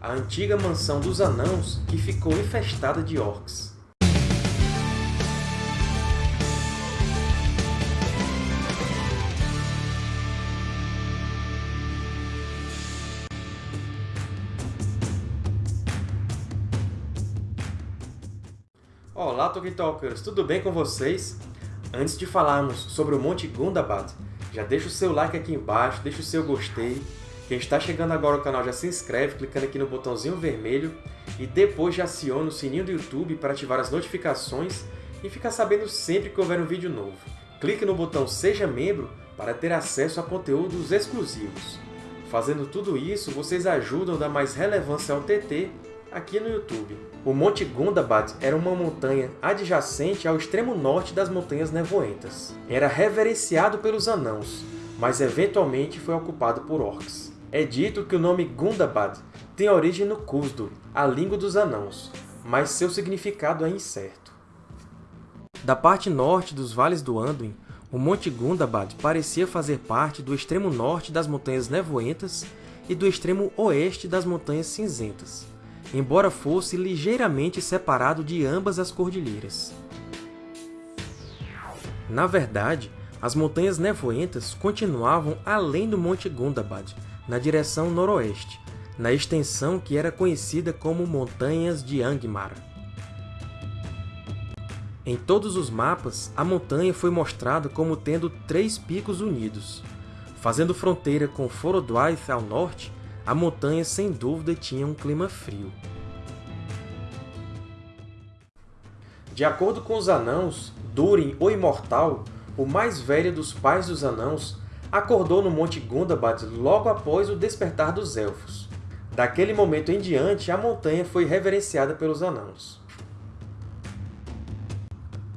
a antiga mansão dos Anãos que ficou infestada de orcs. Olá, Tolkien Talkers! Tudo bem com vocês? Antes de falarmos sobre o Monte Gundabad, já deixa o seu like aqui embaixo, deixa o seu gostei. Quem está chegando agora ao canal já se inscreve clicando aqui no botãozinho vermelho e depois já aciona o sininho do YouTube para ativar as notificações e ficar sabendo sempre que houver um vídeo novo. Clique no botão Seja Membro para ter acesso a conteúdos exclusivos. Fazendo tudo isso, vocês ajudam a dar mais relevância ao TT aqui no YouTube. O Monte Gundabad era uma montanha adjacente ao extremo norte das Montanhas Nevoentas. Era reverenciado pelos Anãos, mas eventualmente foi ocupado por Orcs. É dito que o nome Gundabad tem origem no Khuzdur, a língua dos Anãos, mas seu significado é incerto. Da parte norte dos Vales do Anduin, o Monte Gundabad parecia fazer parte do extremo norte das Montanhas Nevoentas e do extremo oeste das Montanhas Cinzentas, embora fosse ligeiramente separado de ambas as cordilheiras. Na verdade, as Montanhas Nevoentas continuavam além do Monte Gundabad, na direção noroeste, na extensão que era conhecida como Montanhas de Angmar. Em todos os mapas, a montanha foi mostrada como tendo três picos unidos. Fazendo fronteira com Forodwaith ao norte, a montanha sem dúvida tinha um clima frio. De acordo com os Anãos, Durin, o Imortal, o mais velho dos pais dos Anãos, acordou no Monte Gundabad logo após o despertar dos Elfos. Daquele momento em diante, a montanha foi reverenciada pelos Anãos.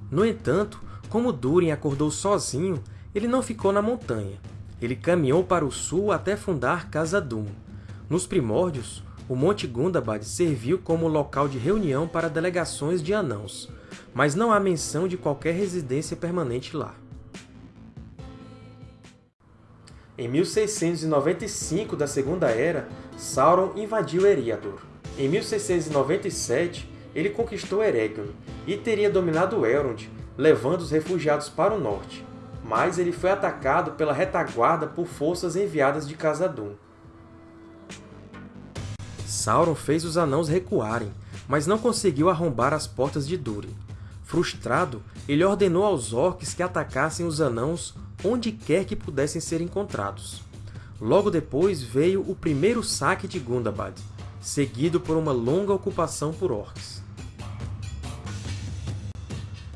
No entanto, como Durin acordou sozinho, ele não ficou na montanha. Ele caminhou para o sul até fundar Khazad-dûm, nos primórdios, o Monte Gundabad serviu como local de reunião para delegações de anãos, mas não há menção de qualquer residência permanente lá. Em 1695 da Segunda Era, Sauron invadiu Eriador. Em 1697, ele conquistou Eregion e teria dominado Elrond, levando os refugiados para o norte, mas ele foi atacado pela retaguarda por forças enviadas de Khazad-dûm. Sauron fez os Anãos recuarem, mas não conseguiu arrombar as portas de Durin. Frustrado, ele ordenou aos Orcs que atacassem os Anãos onde quer que pudessem ser encontrados. Logo depois veio o primeiro saque de Gundabad, seguido por uma longa ocupação por Orcs.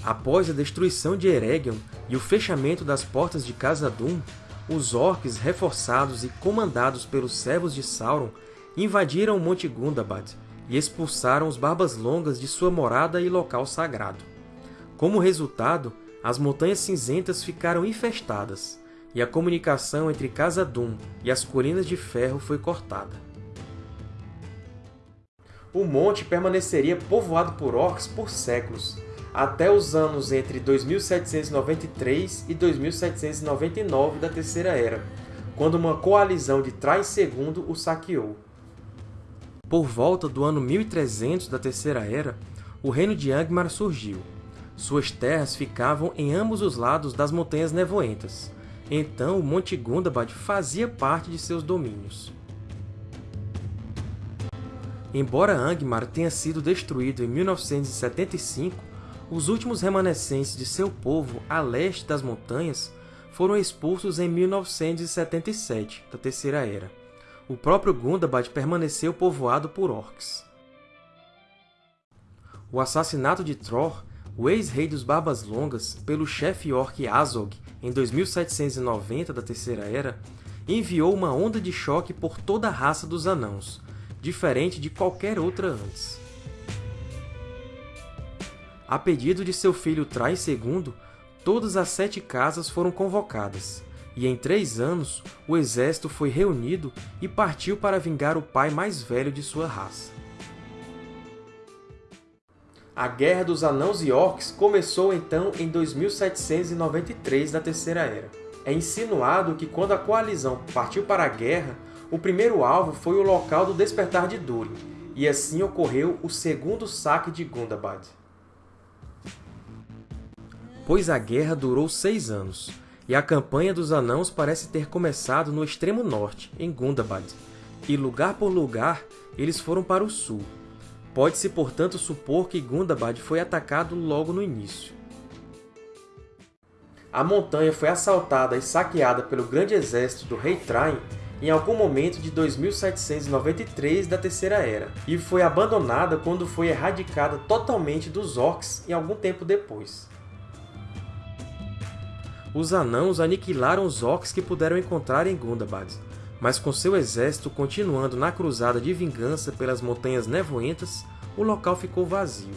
Após a destruição de Eregion e o fechamento das portas de Khazad-dûm, os Orcs, reforçados e comandados pelos Servos de Sauron, invadiram o Monte Gundabad e expulsaram os Barbas Longas de sua morada e local sagrado. Como resultado, as Montanhas Cinzentas ficaram infestadas, e a comunicação entre Khazad-dûm e as Colinas de Ferro foi cortada. O monte permaneceria povoado por orcs por séculos, até os anos entre 2793 e 2799 da Terceira Era, quando uma coalizão de Thrais II o saqueou. Por volta do ano 1300 da Terceira Era, o reino de Angmar surgiu. Suas terras ficavam em ambos os lados das Montanhas Nevoentas, então o Monte Gundabad fazia parte de seus domínios. Embora Angmar tenha sido destruído em 1975, os últimos remanescentes de seu povo a leste das montanhas foram expulsos em 1977, da Terceira Era o próprio Gundabad permaneceu povoado por orcs. O assassinato de Tror, o ex-rei dos Barbas Longas, pelo chefe orc Azog em 2790 da Terceira Era, enviou uma onda de choque por toda a raça dos Anãos, diferente de qualquer outra antes. A pedido de seu filho Trai II, todas as sete casas foram convocadas, e em três anos o exército foi reunido e partiu para vingar o pai mais velho de sua raça. A Guerra dos Anãos e Orcs começou então em 2793 da Terceira Era. É insinuado que quando a coalizão partiu para a guerra, O primeiro alvo foi o local do despertar de Durin, e assim ocorreu o segundo saque de Gundabad. Pois a guerra durou seis anos, e a campanha dos Anãos parece ter começado no extremo norte, em Gundabad, e lugar por lugar eles foram para o sul. Pode-se, portanto, supor que Gundabad foi atacado logo no início. A montanha foi assaltada e saqueada pelo grande exército do rei Train em algum momento de 2793 da Terceira Era, e foi abandonada quando foi erradicada totalmente dos Orcs em algum tempo depois. Os Anãos aniquilaram os Orcs que puderam encontrar em Gundabad, mas com seu exército continuando na cruzada de vingança pelas Montanhas Nevoentas, o local ficou vazio.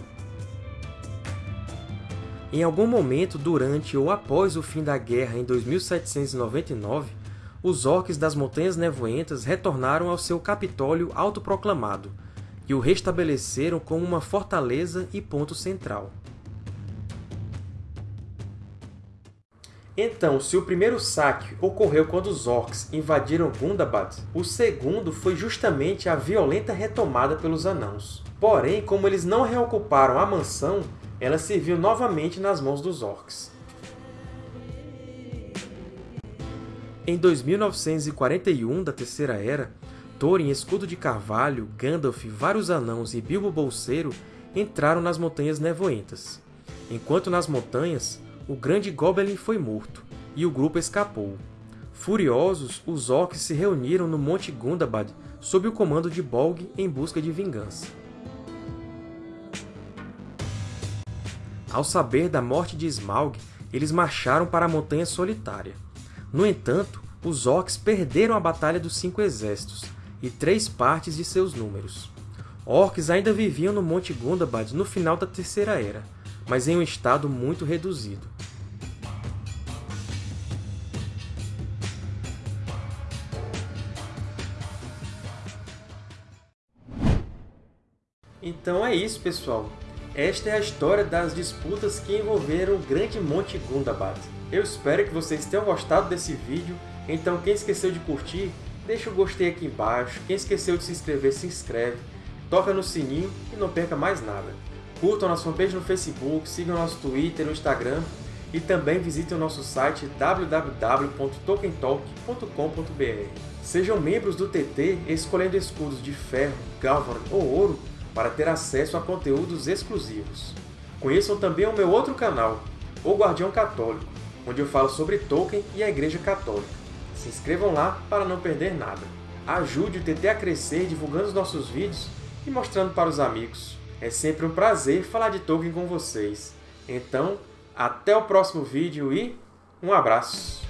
Em algum momento durante ou após o fim da guerra em 2799, os orques das Montanhas Nevoentas retornaram ao seu Capitólio autoproclamado, e o restabeleceram como uma fortaleza e ponto central. Então, se o primeiro saque ocorreu quando os Orcs invadiram Gundabad, o segundo foi justamente a violenta retomada pelos Anãos. Porém, como eles não reocuparam a mansão, ela serviu novamente nas mãos dos Orcs. Em 2941 da Terceira Era, Thorin, Escudo de Carvalho, Gandalf, vários anãos e Bilbo Bolseiro entraram nas Montanhas Nevoentas. Enquanto nas montanhas, o grande Goblin foi morto, e o grupo escapou. Furiosos, os Orcs se reuniram no Monte Gundabad sob o comando de Bolg em busca de vingança. Ao saber da morte de Smaug, eles marcharam para a Montanha Solitária. No entanto, os Orcs perderam a Batalha dos Cinco Exércitos e três partes de seus números. Orcs ainda viviam no Monte Gundabad no final da Terceira Era, mas em um estado muito reduzido. Então é isso, pessoal! Esta é a história das disputas que envolveram o grande Monte Gundabad. Eu espero que vocês tenham gostado desse vídeo, então quem esqueceu de curtir, deixa o gostei aqui embaixo, quem esqueceu de se inscrever, se inscreve, toca no sininho e não perca mais nada. Curtam nossa fanpage no Facebook, sigam nosso Twitter e Instagram e também visitem o nosso site www.tokentalk.com.br. Sejam membros do TT escolhendo escudos de ferro, galvan ou ouro para ter acesso a conteúdos exclusivos. Conheçam também o meu outro canal, O Guardião Católico, onde eu falo sobre Tolkien e a Igreja Católica. Se inscrevam lá para não perder nada. Ajude o TT a crescer divulgando os nossos vídeos e mostrando para os amigos. É sempre um prazer falar de Tolkien com vocês. Então, até o próximo vídeo e um abraço!